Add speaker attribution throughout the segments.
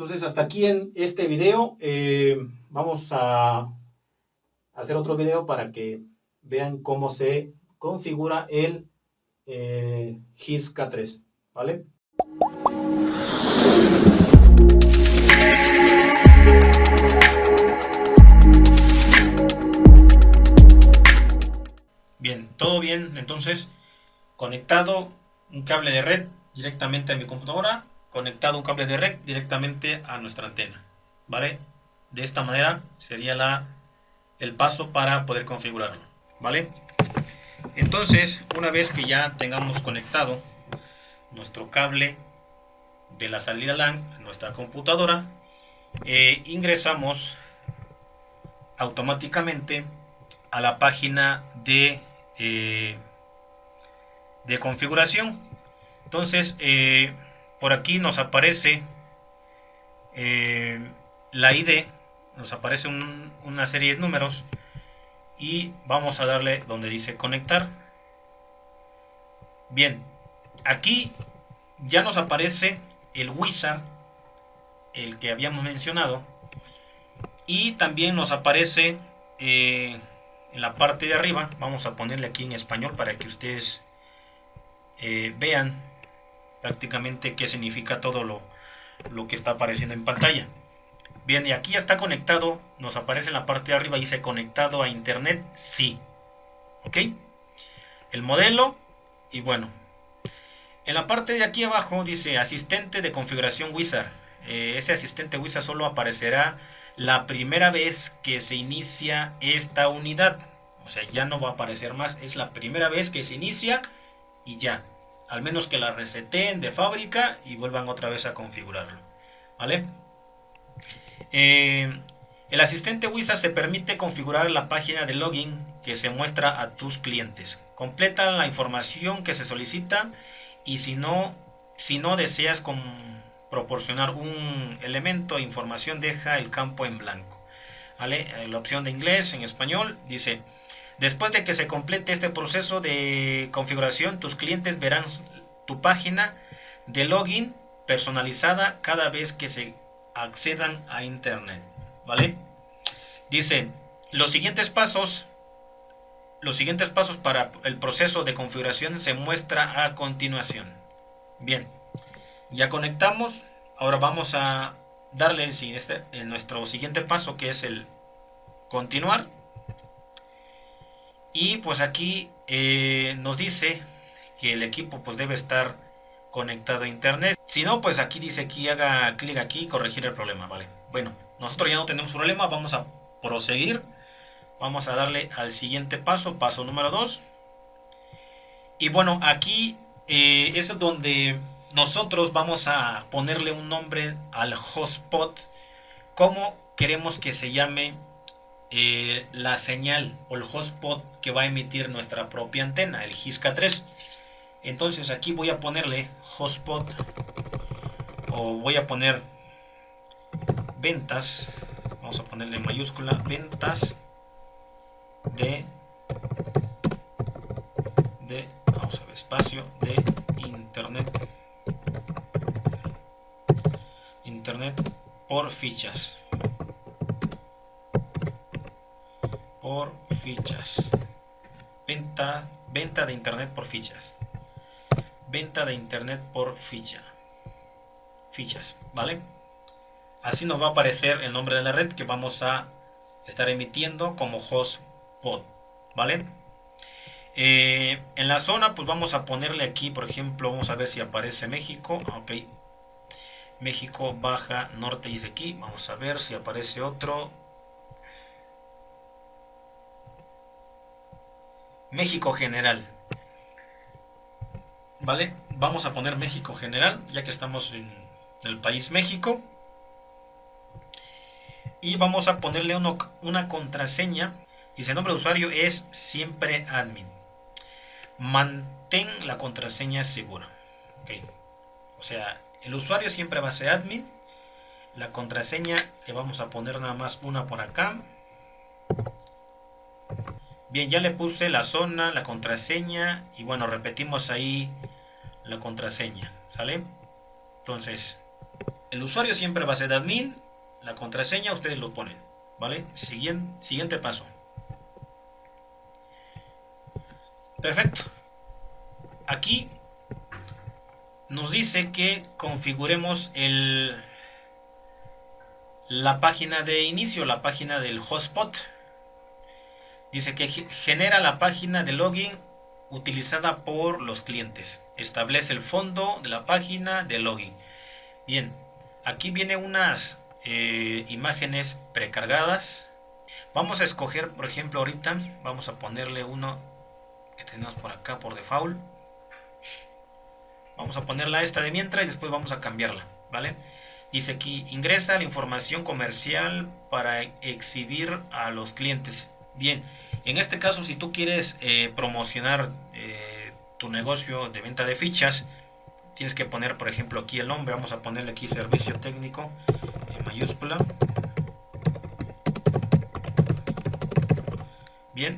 Speaker 1: Entonces hasta aquí en este video. Eh, vamos a hacer otro video para que vean cómo se configura el eh, GIS K3. ¿Vale? Bien, todo bien. Entonces, conectado un cable de red directamente a mi computadora, conectado un cable de red directamente a nuestra antena. ¿Vale? De esta manera sería la, el paso para poder configurarlo. ¿Vale? Entonces, una vez que ya tengamos conectado nuestro cable de la salida LAN a nuestra computadora, eh, ingresamos automáticamente a la página de, eh, de configuración. Entonces, eh, por aquí nos aparece la ID, nos aparece una serie de números y vamos a darle donde dice conectar. Bien, aquí ya nos aparece el wizard, el que habíamos mencionado, y también nos aparece eh, en la parte de arriba, vamos a ponerle aquí en español para que ustedes eh, vean prácticamente qué significa todo lo, lo que está apareciendo en pantalla. Bien, y aquí ya está conectado, nos aparece en la parte de arriba, dice conectado a internet, sí. ¿Ok? El modelo, y bueno. En la parte de aquí abajo dice asistente de configuración Wizard. Eh, ese asistente Wizard solo aparecerá la primera vez que se inicia esta unidad. O sea, ya no va a aparecer más, es la primera vez que se inicia y ya. Al menos que la reseten de fábrica y vuelvan otra vez a configurarlo. ¿Vale? Eh, el asistente WISA se permite configurar la página de login que se muestra a tus clientes. Completa la información que se solicita y si no, si no deseas proporcionar un elemento de información, deja el campo en blanco. ¿Vale? Eh, la opción de inglés en español dice, después de que se complete este proceso de configuración, tus clientes verán tu página de login personalizada cada vez que se accedan a internet vale dice los siguientes pasos los siguientes pasos para el proceso de configuración se muestra a continuación. Bien ya conectamos. Ahora vamos a darle este, nuestro siguiente paso que es el continuar y pues aquí eh, nos dice que el equipo pues debe estar conectado a internet. Si no, pues aquí dice aquí haga clic aquí y corregir el problema, ¿vale? Bueno, nosotros ya no tenemos problema, vamos a proseguir. Vamos a darle al siguiente paso, paso número 2. Y bueno, aquí eh, es donde nosotros vamos a ponerle un nombre al hotspot. Como queremos que se llame eh, la señal o el hotspot que va a emitir nuestra propia antena, el GISCA 3. Entonces aquí voy a ponerle hotspot o voy a poner ventas. Vamos a ponerle mayúscula ventas de de espacio de internet internet por fichas por fichas. Venta venta de internet por fichas. Venta de internet por ficha. Fichas vale así nos va a aparecer el nombre de la red que vamos a estar emitiendo como hotspot vale eh, en la zona pues vamos a ponerle aquí por ejemplo vamos a ver si aparece México. Ok. México baja norte dice aquí. Vamos a ver si aparece otro México general ¿vale? Vamos a poner México general, ya que estamos en el país México. Y vamos a ponerle una contraseña. Ese nombre de usuario es siempre admin. Mantén la contraseña segura. O sea, el usuario siempre va a ser admin. La contraseña le vamos a poner nada más una por acá. Bien, ya le puse la zona, la contraseña y bueno, repetimos ahí la contraseña, ¿sale? Entonces, el usuario siempre va a ser admin, la contraseña ustedes lo ponen, ¿vale? Siguiente, siguiente paso. Perfecto. Aquí nos dice que configuremos el, la página de inicio, la página del hotspot. Dice que genera la página de login utilizada por los clientes. Establece el fondo de la página de login. Bien, aquí viene unas eh, imágenes precargadas. Vamos a escoger, por ejemplo, ahorita vamos a ponerle uno que tenemos por acá por default. Vamos a ponerla esta de mientras y después vamos a cambiarla, ¿vale? Dice aquí, ingresa la información comercial para exhibir a los clientes. Bien, en este caso, si tú quieres eh, promocionar eh, tu negocio de venta de fichas, tienes que poner, por ejemplo, aquí el nombre. Vamos a ponerle aquí servicio técnico en mayúscula. Bien,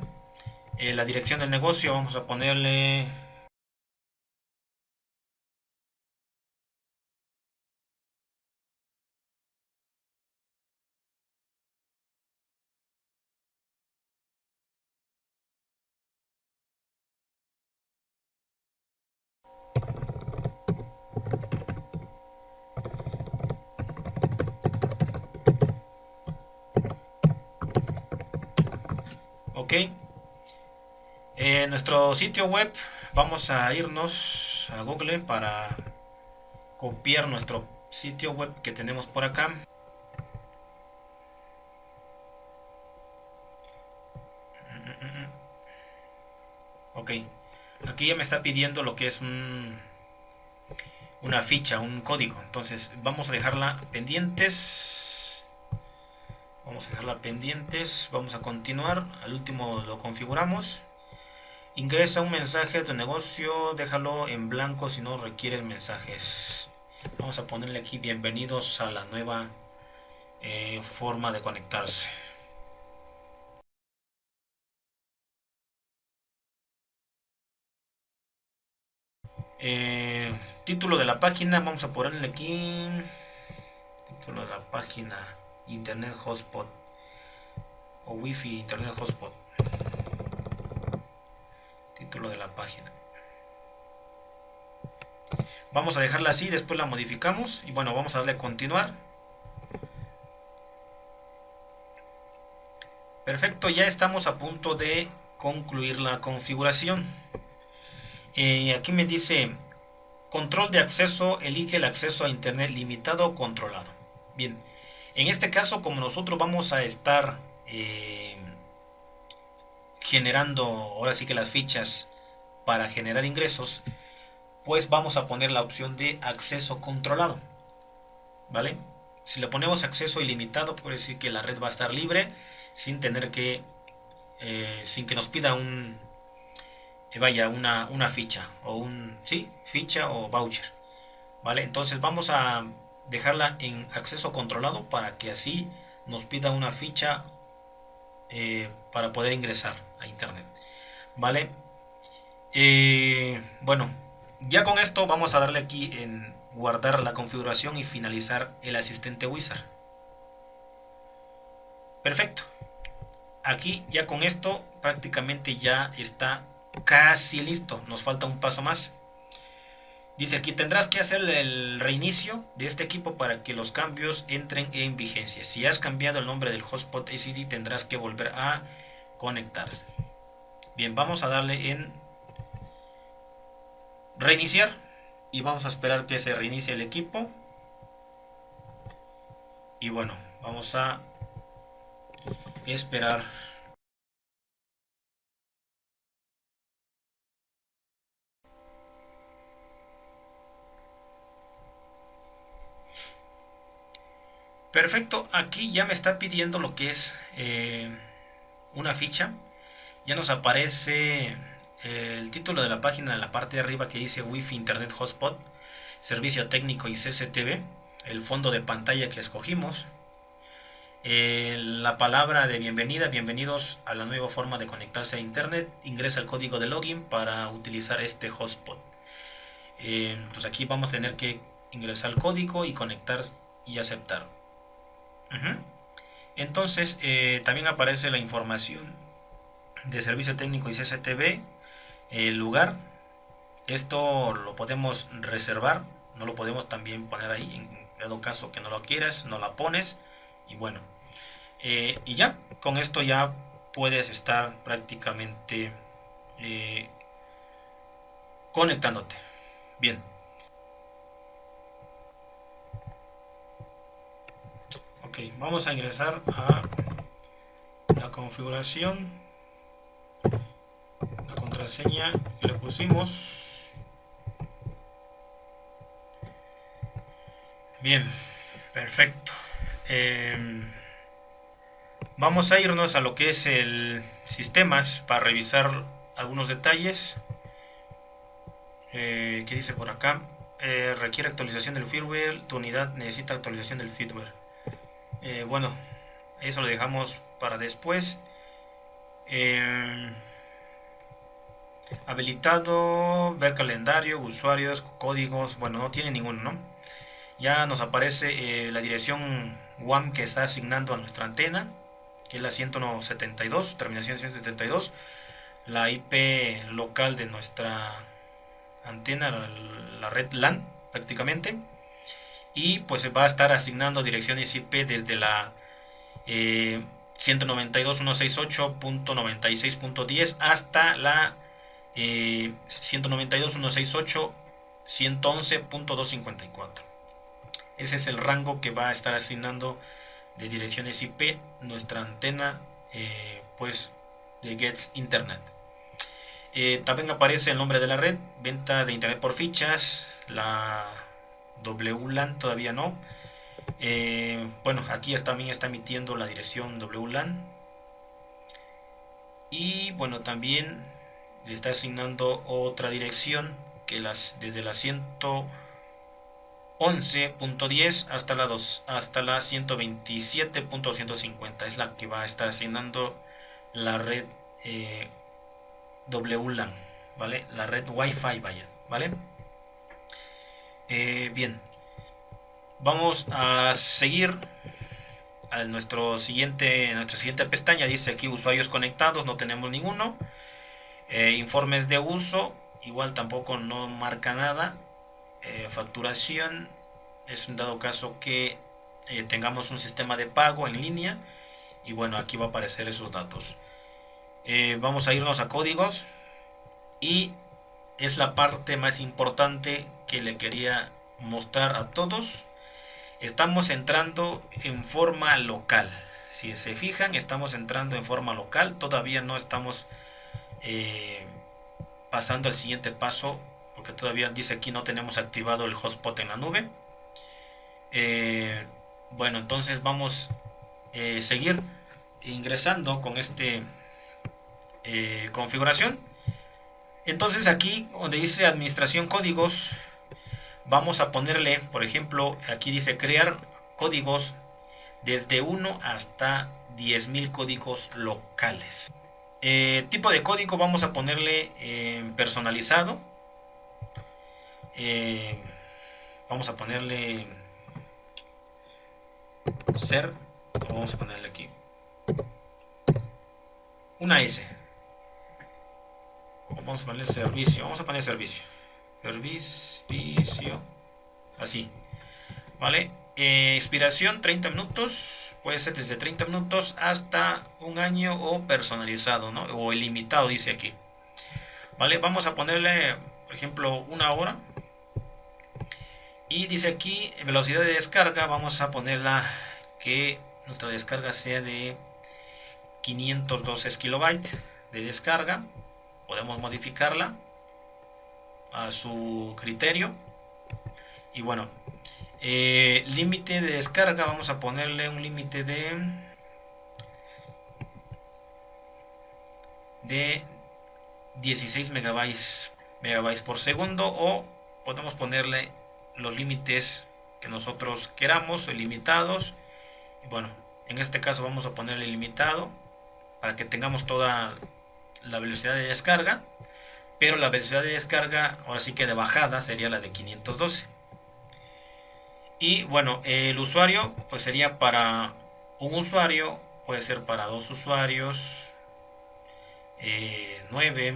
Speaker 1: eh, la dirección del negocio, vamos a ponerle en nuestro sitio web vamos a irnos a google para copiar nuestro sitio web que tenemos por acá. Ok. Aquí ya me está pidiendo lo que es un, una ficha un código. Entonces vamos a dejarla pendientes vamos a dejarla pendientes. Vamos a continuar. Al último lo configuramos. Ingresa un mensaje de negocio. Déjalo en blanco si no requiere mensajes. Vamos a ponerle aquí bienvenidos a la nueva eh, forma de conectarse. Eh, título de la página. Vamos a ponerle aquí. Título de la página internet hotspot o wifi internet hotspot. Título de la página. Vamos a dejarla así después la modificamos y bueno vamos a darle a continuar. Perfecto ya estamos a punto de concluir la configuración. Eh, aquí me dice control de acceso elige el acceso a internet limitado o controlado. Bien en este caso, como nosotros vamos a estar eh, generando ahora sí que las fichas para generar ingresos, pues vamos a poner la opción de acceso controlado. ¿Vale? Si le ponemos acceso ilimitado, puede decir que la red va a estar libre sin tener que, eh, sin que nos pida un, eh, vaya, una, una ficha o un, sí, ficha o voucher. ¿Vale? Entonces vamos a dejarla en acceso controlado para que así nos pida una ficha eh, para poder ingresar a internet vale eh, bueno ya con esto vamos a darle aquí en guardar la configuración y finalizar el asistente wizard. Perfecto. Aquí ya con esto prácticamente ya está casi listo. Nos falta un paso más Dice aquí, tendrás que hacer el reinicio de este equipo para que los cambios entren en vigencia. Si has cambiado el nombre del hotspot ACD, tendrás que volver a conectarse. Bien, vamos a darle en reiniciar y vamos a esperar que se reinicie el equipo. Y bueno, vamos a esperar Perfecto, aquí ya me está pidiendo lo que es eh, una ficha. Ya nos aparece eh, el título de la página en la parte de arriba que dice Wi-Fi Internet Hotspot, Servicio Técnico y CCTV, el fondo de pantalla que escogimos, eh, la palabra de bienvenida, bienvenidos a la nueva forma de conectarse a Internet, ingresa el código de login para utilizar este hotspot. pues aquí vamos a tener que ingresar el código y conectar y aceptar. Entonces eh, también aparece la información de servicio técnico y CCTV, el lugar. Esto lo podemos reservar, no lo podemos también poner ahí. En dado caso que no lo quieras, no la pones. Y bueno, eh, y ya, con esto ya puedes estar prácticamente eh, conectándote. Bien. Vamos a ingresar a la configuración. La contraseña que le pusimos. Bien, perfecto. Em, vamos a irnos a lo que es el sistemas para revisar algunos detalles. Eh, ¿Qué dice por acá? Eh, requiere actualización del firmware, tu unidad necesita actualización del firmware. Eh, bueno, eso lo dejamos para después. habilitado, ver calendario, usuarios, códigos, bueno, no tiene ninguno, ¿no? Ya nos aparece la dirección WAM que está asignando a nuestra antena, que es la 172, terminación 172, la IP local de nuestra antena, la, red LAN prácticamente. Y pues va a estar asignando direcciones IP desde la eh, 192.168.96.10 hasta la eh, 192.168.111.254. Ese es el rango que va a estar asignando de direcciones IP nuestra antena eh, pues de Gets Internet. Eh, también aparece el nombre de la red, venta de internet por fichas, la WLAN todavía no. Eh, bueno, aquí también está emitiendo la dirección WLAN. Y bueno, también le está asignando otra dirección que las desde la 111.10 hasta la 2 hasta la 127.250 es la que va a estar asignando la red eh, WLAN, ¿vale? La red Wi-Fi, vaya, ¿vale? Eh, bien, vamos a seguir a nuestro siguiente, nuestra siguiente pestaña. Dice aquí usuarios conectados, no tenemos ninguno. Eh, informes de uso, igual tampoco no marca nada. Eh, facturación, es un dado caso que tengamos un sistema de pago en línea. Y bueno, aquí va a aparecer esos datos. Vamos a irnos a códigos y es la parte más importante que le quería mostrar a todos. Estamos entrando en forma local. Si se fijan estamos entrando en forma local. Todavía no estamos eh, pasando al siguiente paso porque todavía dice aquí no tenemos activado el hotspot en la nube. Eh, bueno entonces vamos a seguir ingresando con eh, configuración. Entonces aquí donde dice administración códigos, vamos a ponerle, por ejemplo, aquí dice crear códigos desde 1 hasta 10.000 códigos locales. Eh, tipo de código vamos a ponerle eh, personalizado. vamos a ponerle ser. Vamos a ponerle aquí una S vamos a poner servicio vamos a poner servicio servicio. Así. Vale eh, expiración 30 minutos. Puede ser desde 30 minutos hasta un año o personalizado ¿no? o ilimitado dice aquí. Vale vamos a ponerle por ejemplo una hora. Y dice aquí velocidad de descarga vamos a ponerla que nuestra descarga sea de 512 kilobytes de descarga. Podemos modificarla a su criterio. Y bueno eh, límite de descarga vamos a ponerle un límite de de 16 megabytes megabytes por segundo o podemos ponerle los límites que nosotros queramos ilimitados y bueno en este caso vamos a ponerle limitado para que tengamos toda la velocidad de descarga, pero la velocidad de descarga, ahora sí que de bajada, sería la de 512. Y bueno, el usuario pues sería para un usuario, puede ser para dos usuarios, eh, 9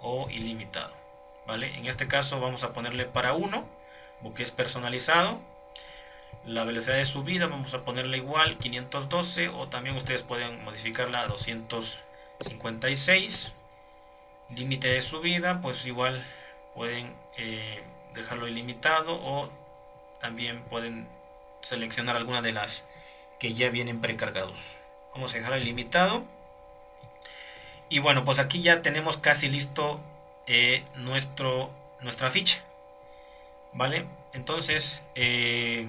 Speaker 1: o ilimitado. ¿vale? En este caso vamos a ponerle para uno, porque es personalizado. La velocidad de subida vamos a ponerle igual 512 o también ustedes pueden modificarla a 256. Límite de subida, pues igual pueden eh, dejarlo ilimitado o también pueden seleccionar alguna de las que ya vienen precargados. Vamos a dejarlo ilimitado. Y bueno, pues aquí ya tenemos casi listo eh, nuestro, nuestra ficha. ¿Vale? Entonces, eh,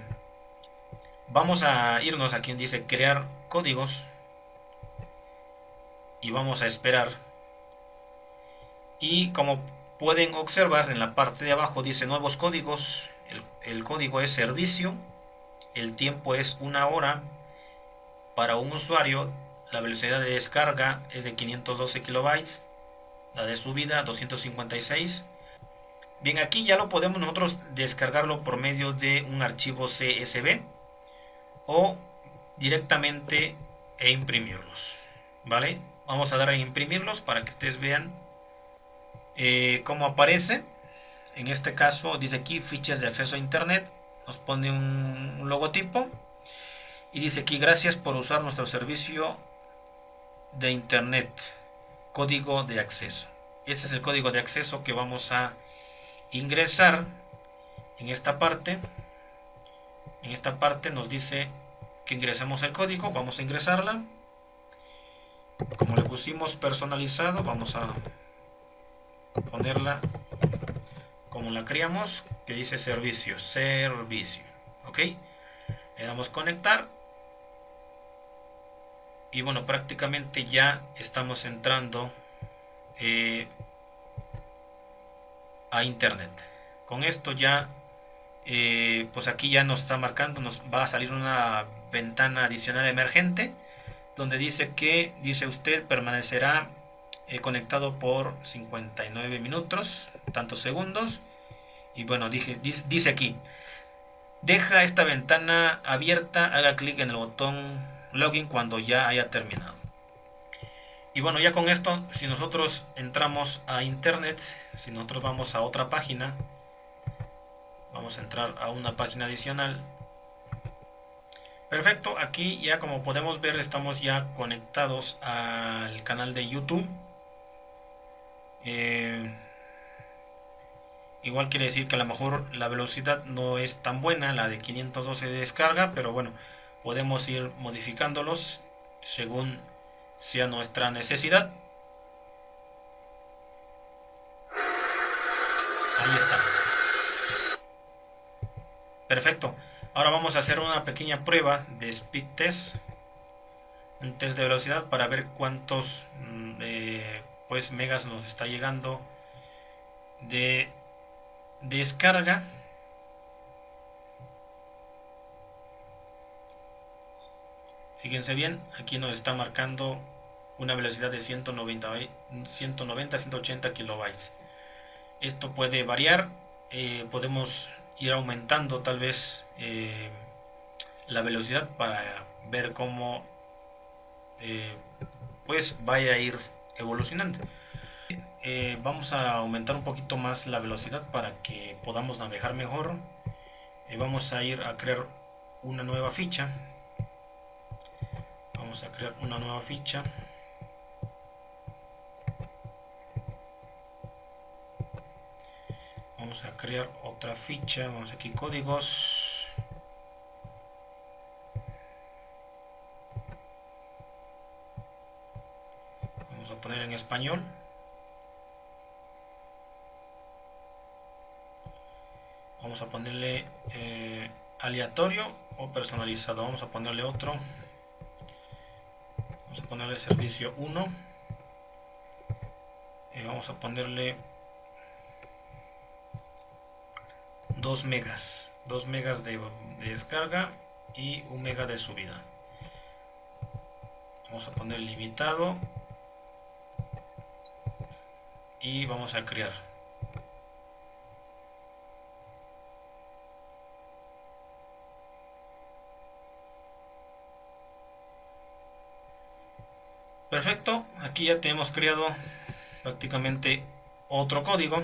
Speaker 1: vamos a irnos a quien dice crear códigos. Y vamos a esperar. Y como pueden observar en la parte de abajo dice nuevos códigos. El, el código es servicio. El tiempo es una hora. Para un usuario la velocidad de descarga es de 512 kilobytes, la de subida 256. Bien, aquí ya lo podemos nosotros descargarlo por medio de un archivo CSV o directamente e imprimirlos. ¿Vale? Vamos a dar a imprimirlos para que ustedes vean eh, cómo aparece. En este caso dice aquí fichas de acceso a internet. Nos pone un logotipo. Y dice aquí gracias por usar nuestro servicio de internet código de acceso este es el código de acceso que vamos a ingresar en esta parte en esta parte nos dice que ingresemos el código vamos a ingresarla como le pusimos personalizado vamos a ponerla como la creamos que dice servicio servicio ok le damos conectar y bueno prácticamente ya estamos entrando eh, a internet. Con esto ya eh, pues aquí ya nos está marcando nos va a salir una ventana adicional emergente donde dice que dice usted permanecerá eh, conectado por 59 minutos tantos segundos y bueno dije, dice, dice aquí deja esta ventana abierta haga clic en el botón login cuando ya haya terminado. Y bueno, ya con esto, si nosotros entramos a internet, si nosotros vamos a otra página, vamos a entrar a una página adicional. Perfecto, aquí ya como podemos ver estamos ya conectados al canal de YouTube. Eh, igual quiere decir que a lo mejor la velocidad no es tan buena, la de 512 de descarga, pero bueno, podemos ir modificándolos según sea nuestra necesidad. Ahí está. Perfecto. Ahora vamos a hacer una pequeña prueba de speed test. Un test de velocidad para ver cuántos mm, eh, pues megas nos está llegando de descarga. Fíjense bien, aquí nos está marcando una velocidad de 190, 190 180 kilobytes. Esto puede variar, eh, podemos ir aumentando tal vez eh, la velocidad para ver cómo eh, pues vaya a ir evolucionando. vamos a aumentar un poquito más la velocidad para que podamos navegar mejor. vamos a ir a crear una nueva ficha vamos a crear una nueva ficha vamos a crear otra ficha vamos aquí códigos vamos a poner en español. Vamos a ponerle eh, aleatorio o personalizado. Vamos a ponerle otro. Vamos a ponerle servicio 1 y vamos a ponerle 2 megas. 2 megas de, descarga y 1 mega de subida. Vamos a poner limitado y vamos a crear. Perfecto, aquí ya tenemos creado prácticamente otro código.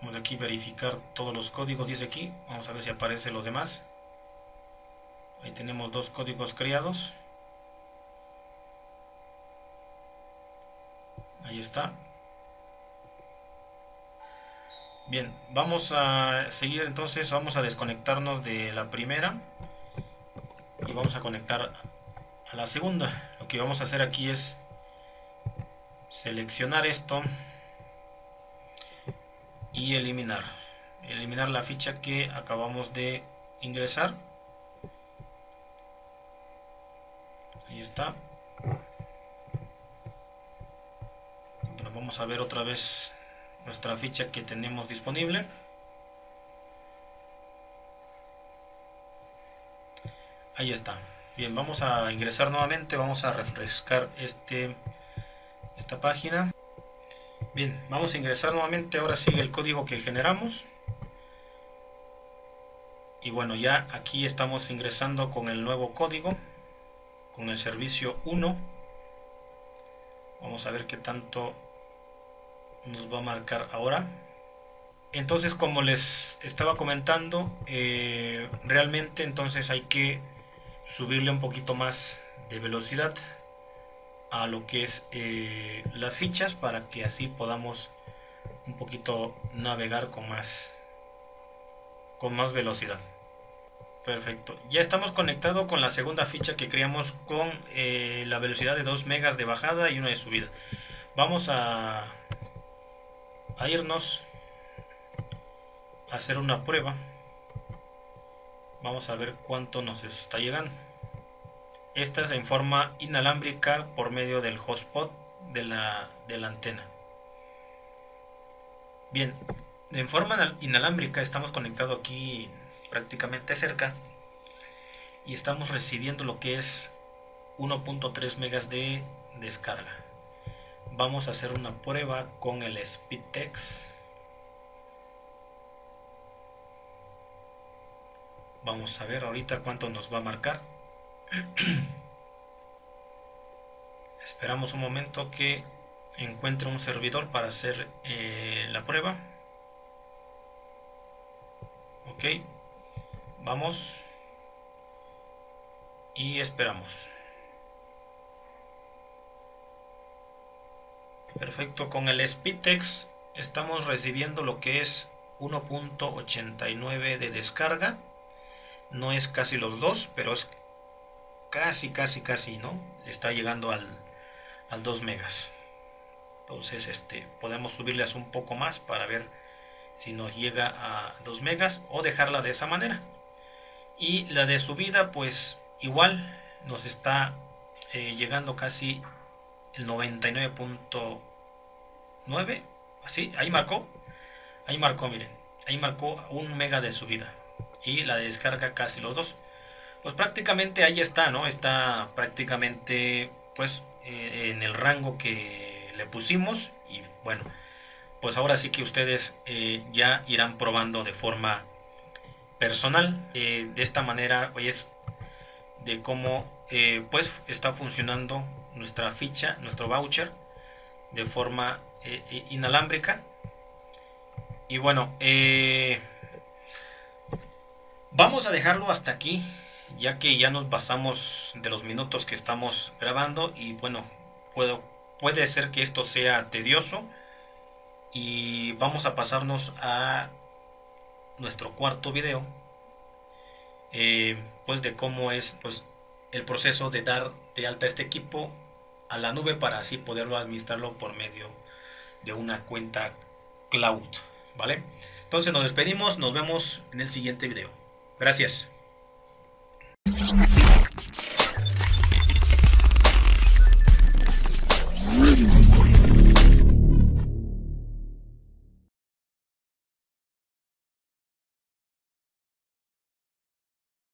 Speaker 1: Vamos aquí a verificar todos los códigos, dice aquí. Vamos a ver si aparecen los demás. Ahí tenemos dos códigos creados. Ahí está. Bien, vamos a seguir entonces, vamos a desconectarnos de la primera y vamos a conectar a la segunda. Lo que vamos a hacer aquí es seleccionar esto y eliminar. Eliminar la ficha que acabamos de ingresar. Ahí está. Vamos a ver otra vez nuestra ficha que tenemos disponible. Ahí está. Bien, vamos a ingresar nuevamente, vamos a refrescar este, esta página. Bien, vamos a ingresar nuevamente, ahora sigue el código que generamos. Y bueno, ya aquí estamos ingresando con el nuevo código, con el servicio 1. Vamos a ver qué tanto nos va a marcar ahora. Entonces como les estaba comentando eh, realmente entonces hay que subirle un poquito más de velocidad a lo que es eh, las fichas para que así podamos un poquito navegar con más con más velocidad. Perfecto. Ya estamos conectados con la segunda ficha que creamos con eh, la velocidad de 2 megas de bajada y una de subida. Vamos a a irnos a hacer una prueba. Vamos a ver cuánto nos está llegando. Esta es en forma inalámbrica por medio del hotspot de la, de la antena. Bien en forma inalámbrica estamos conectados aquí prácticamente cerca y estamos recibiendo lo que es 1.3 megas de descarga vamos a hacer una prueba con el Speedtext vamos a ver ahorita cuánto nos va a marcar. Esperamos un momento que encuentre un servidor para hacer eh, la prueba. Ok vamos y esperamos Perfecto, con el Speedtext estamos recibiendo lo que es 1.89 de descarga. No es casi los dos, pero es casi, casi, casi, ¿no? Está llegando al, al 2 megas. Entonces, este, podemos subirles un poco más para ver si nos llega a 2 megas o dejarla de esa manera. Y la de subida, pues igual nos está eh, llegando casi el 99. 9, así, ahí marcó, ahí marcó, miren, ahí marcó un mega de subida y la descarga casi los dos. Pues prácticamente ahí está, ¿no? Está prácticamente pues eh, en el rango que le pusimos y bueno, pues ahora sí que ustedes eh, ya irán probando de forma personal. Eh, de esta manera, es de cómo pues está funcionando nuestra ficha, nuestro voucher de forma eh, eh, inalámbrica. Y bueno, eh, vamos a dejarlo hasta aquí, ya que ya nos basamos de los minutos que estamos grabando. Y bueno, puedo, puede ser que esto sea tedioso. Y vamos a pasarnos a nuestro cuarto video. pues de cómo es pues, el proceso de dar de alta este equipo a la nube para así poderlo administrarlo por medio de una cuenta cloud, ¿vale? Entonces nos despedimos, nos vemos en el siguiente video. Gracias.